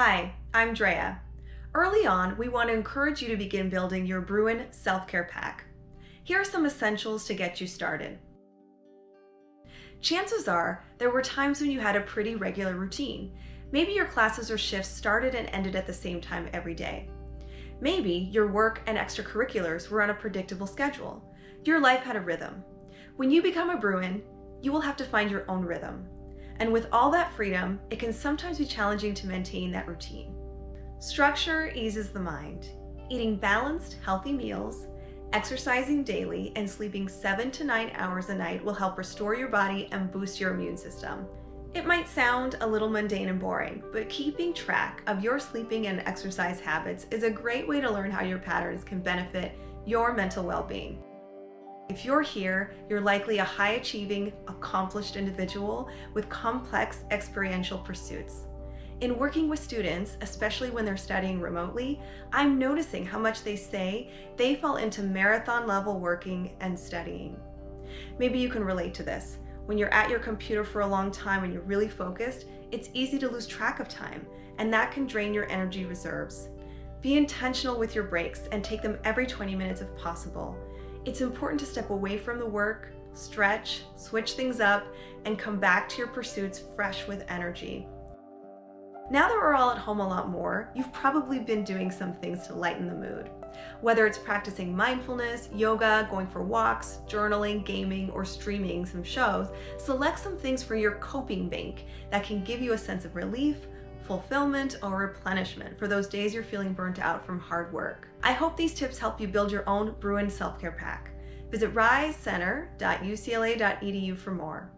Hi, I'm Drea. Early on, we want to encourage you to begin building your Bruin self-care pack. Here are some essentials to get you started. Chances are there were times when you had a pretty regular routine. Maybe your classes or shifts started and ended at the same time every day. Maybe your work and extracurriculars were on a predictable schedule. Your life had a rhythm. When you become a Bruin, you will have to find your own rhythm. And with all that freedom, it can sometimes be challenging to maintain that routine. Structure eases the mind. Eating balanced, healthy meals, exercising daily, and sleeping seven to nine hours a night will help restore your body and boost your immune system. It might sound a little mundane and boring, but keeping track of your sleeping and exercise habits is a great way to learn how your patterns can benefit your mental well-being. If you're here, you're likely a high-achieving, accomplished individual with complex experiential pursuits. In working with students, especially when they're studying remotely, I'm noticing how much they say they fall into marathon level working and studying. Maybe you can relate to this. When you're at your computer for a long time and you're really focused, it's easy to lose track of time, and that can drain your energy reserves. Be intentional with your breaks and take them every 20 minutes if possible. It's important to step away from the work, stretch, switch things up, and come back to your pursuits fresh with energy. Now that we're all at home a lot more, you've probably been doing some things to lighten the mood. Whether it's practicing mindfulness, yoga, going for walks, journaling, gaming, or streaming some shows, select some things for your coping bank that can give you a sense of relief, fulfillment, or replenishment for those days you're feeling burnt out from hard work. I hope these tips help you build your own Bruin self-care pack. Visit risecenter.ucla.edu for more.